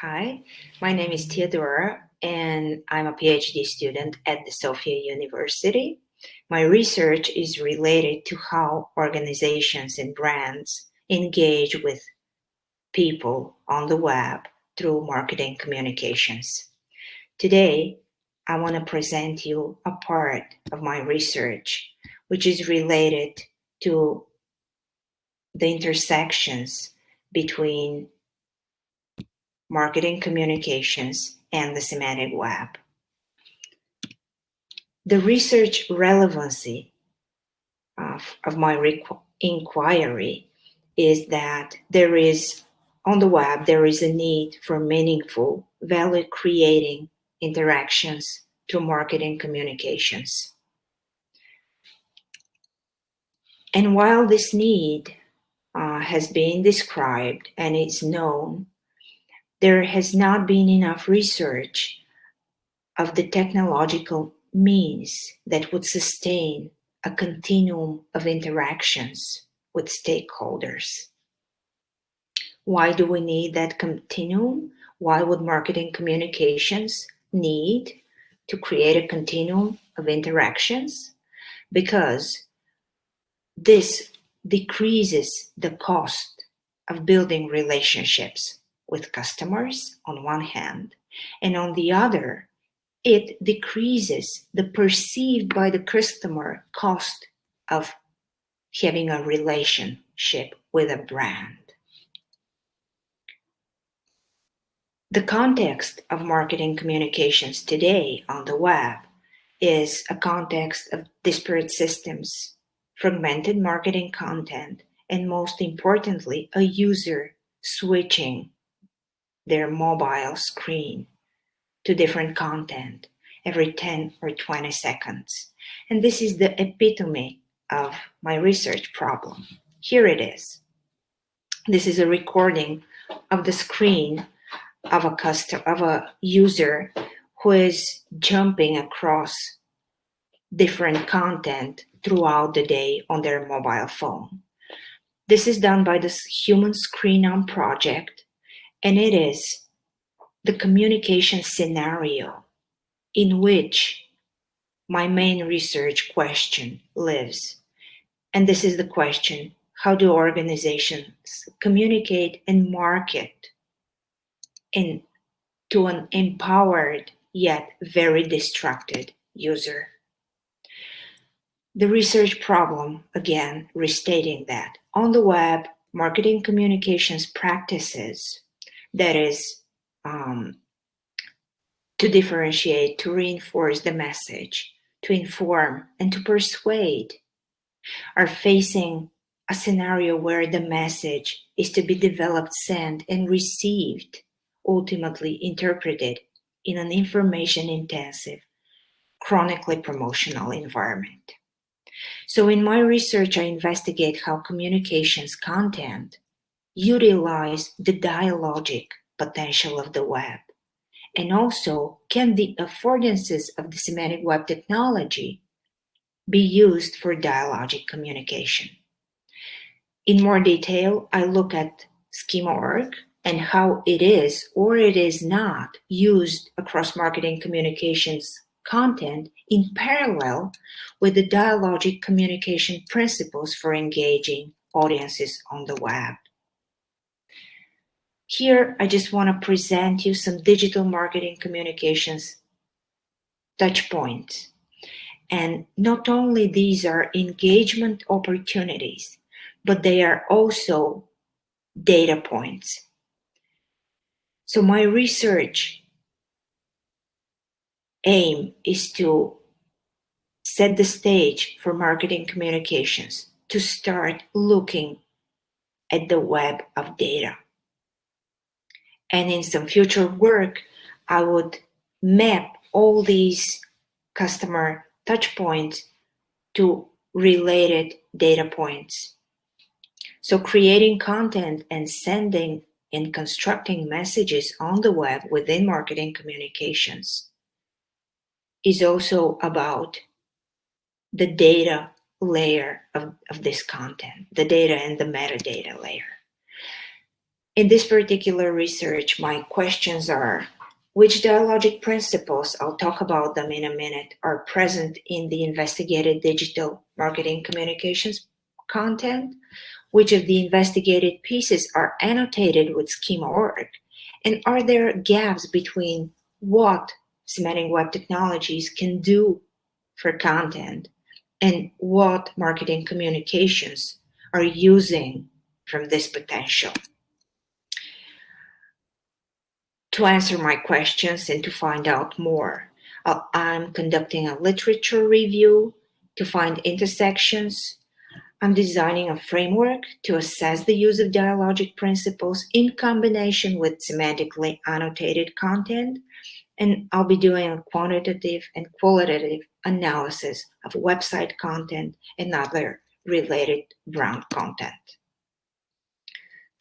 Hi, my name is Theodora and I'm a PhD student at the Sofia University. My research is related to how organizations and brands engage with people on the web through marketing communications. Today, I want to present you a part of my research, which is related to the intersections between marketing communications and the semantic web. The research relevancy of, of my inquiry is that there is, on the web, there is a need for meaningful, value creating interactions through marketing communications. And while this need uh, has been described and is known, there has not been enough research of the technological means that would sustain a continuum of interactions with stakeholders. Why do we need that continuum? Why would marketing communications need to create a continuum of interactions? Because this decreases the cost of building relationships with customers on one hand, and on the other, it decreases the perceived by the customer cost of having a relationship with a brand. The context of marketing communications today on the web is a context of disparate systems, fragmented marketing content, and most importantly, a user switching their mobile screen to different content every 10 or 20 seconds. And this is the epitome of my research problem. Here it is. This is a recording of the screen of a custom of a user who is jumping across different content throughout the day on their mobile phone. This is done by the Human Screenome project and it is the communication scenario in which my main research question lives. And this is the question, how do organizations communicate and market in, to an empowered yet very distracted user? The research problem, again, restating that on the web, marketing communications practices that is um, to differentiate, to reinforce the message, to inform, and to persuade are facing a scenario where the message is to be developed, sent, and received, ultimately interpreted in an information intensive, chronically promotional environment. So in my research, I investigate how communications content utilize the dialogic potential of the web? And also, can the affordances of the semantic web technology be used for dialogic communication? In more detail, I look at Schema.org and how it is or it is not used across marketing communications content in parallel with the dialogic communication principles for engaging audiences on the web. Here, I just want to present you some digital marketing communications touch points. And not only these are engagement opportunities, but they are also data points. So my research aim is to set the stage for marketing communications to start looking at the web of data. And in some future work, I would map all these customer touch points to related data points. So creating content and sending and constructing messages on the web within marketing communications is also about the data layer of, of this content, the data and the metadata layer. In this particular research, my questions are, which dialogic principles, I'll talk about them in a minute, are present in the investigated digital marketing communications content? Which of the investigated pieces are annotated with schema schema.org? And are there gaps between what semantic web technologies can do for content and what marketing communications are using from this potential? To answer my questions and to find out more, uh, I'm conducting a literature review to find intersections. I'm designing a framework to assess the use of dialogic principles in combination with semantically annotated content. And I'll be doing a quantitative and qualitative analysis of website content and other related brand content.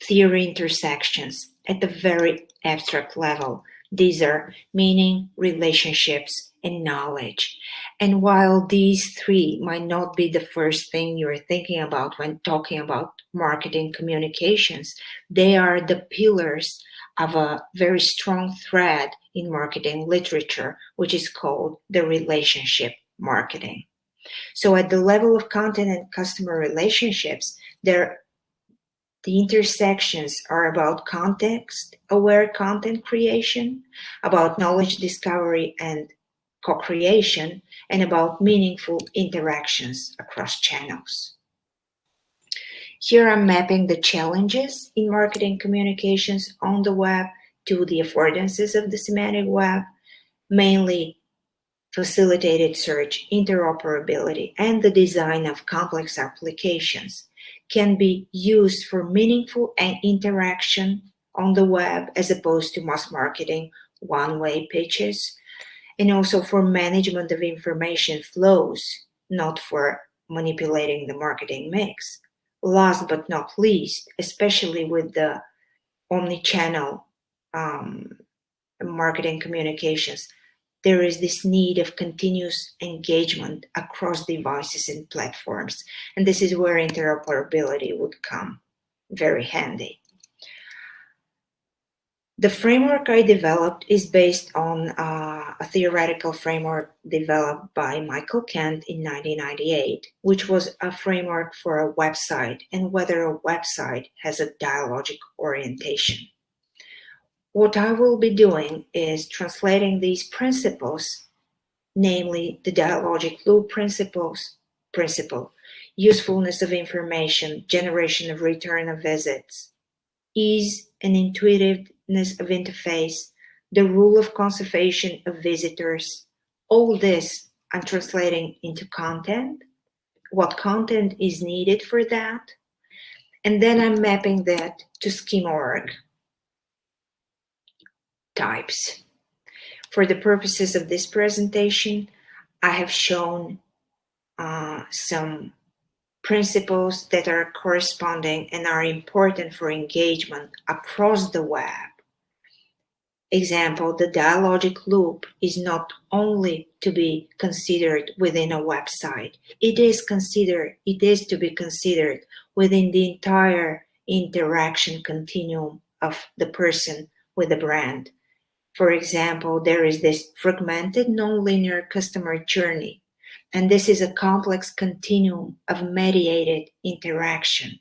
Theory intersections at the very abstract level. These are meaning, relationships, and knowledge. And while these three might not be the first thing you're thinking about when talking about marketing communications, they are the pillars of a very strong thread in marketing literature, which is called the relationship marketing. So at the level of content and customer relationships, there the intersections are about context-aware content creation, about knowledge discovery and co-creation, and about meaningful interactions across channels. Here I'm mapping the challenges in marketing communications on the web to the affordances of the semantic web, mainly facilitated search, interoperability, and the design of complex applications can be used for meaningful and interaction on the web as opposed to mass marketing one-way pitches and also for management of information flows, not for manipulating the marketing mix. Last but not least, especially with the omni-channel um, marketing communications, there is this need of continuous engagement across devices and platforms. And this is where interoperability would come very handy. The framework I developed is based on uh, a theoretical framework developed by Michael Kent in 1998, which was a framework for a website and whether a website has a dialogic orientation. What I will be doing is translating these principles, namely the dialogic loop principles, principle, usefulness of information, generation of return of visits, ease and intuitiveness of interface, the rule of conservation of visitors, all this I'm translating into content, what content is needed for that, and then I'm mapping that to schema.org types. For the purposes of this presentation, I have shown uh, some principles that are corresponding and are important for engagement across the web. Example, the dialogic loop is not only to be considered within a website, it is considered, it is to be considered within the entire interaction continuum of the person with the brand. For example, there is this fragmented nonlinear customer journey, and this is a complex continuum of mediated interaction,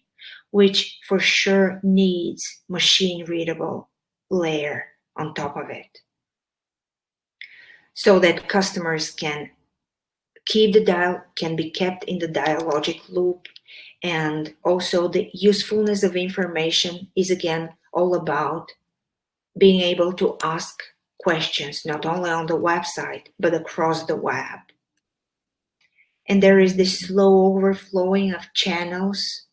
which for sure needs machine readable layer on top of it. So that customers can keep the dial can be kept in the dialogic loop and also the usefulness of information is again all about being able to ask questions, not only on the website, but across the web. And there is this slow overflowing of channels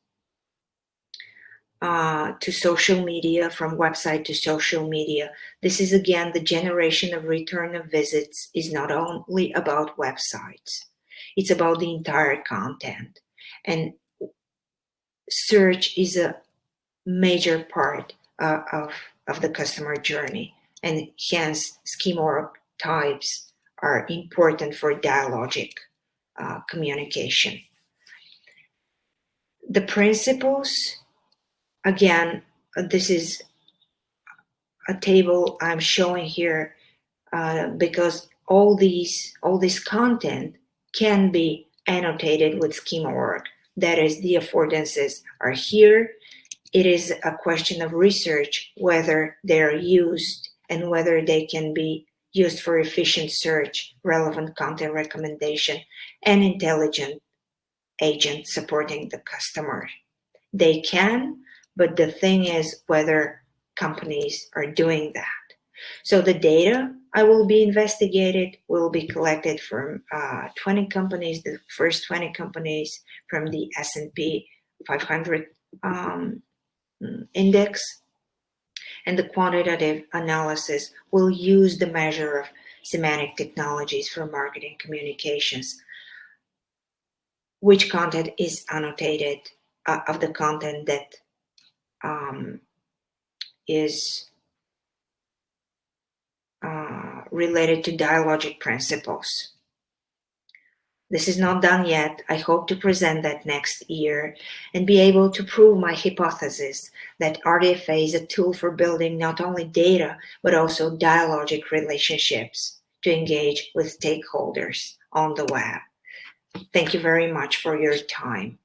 uh, to social media, from website to social media. This is again, the generation of return of visits is not only about websites, it's about the entire content. And search is a major part uh, of of the customer journey and hence schema types are important for dialogic uh, communication. The principles, again, this is a table I'm showing here uh, because all these all this content can be annotated with schema schema.org. That is, the affordances are here. It is a question of research whether they're used and whether they can be used for efficient search, relevant content recommendation, and intelligent agent supporting the customer. They can, but the thing is whether companies are doing that. So the data I will be investigated will be collected from uh, 20 companies, the first 20 companies from the S&P 500 um, index. And the quantitative analysis will use the measure of semantic technologies for marketing communications. Which content is annotated uh, of the content that um, is uh, related to dialogic principles. This is not done yet. I hope to present that next year and be able to prove my hypothesis that RDFA is a tool for building not only data, but also dialogic relationships to engage with stakeholders on the web. Thank you very much for your time.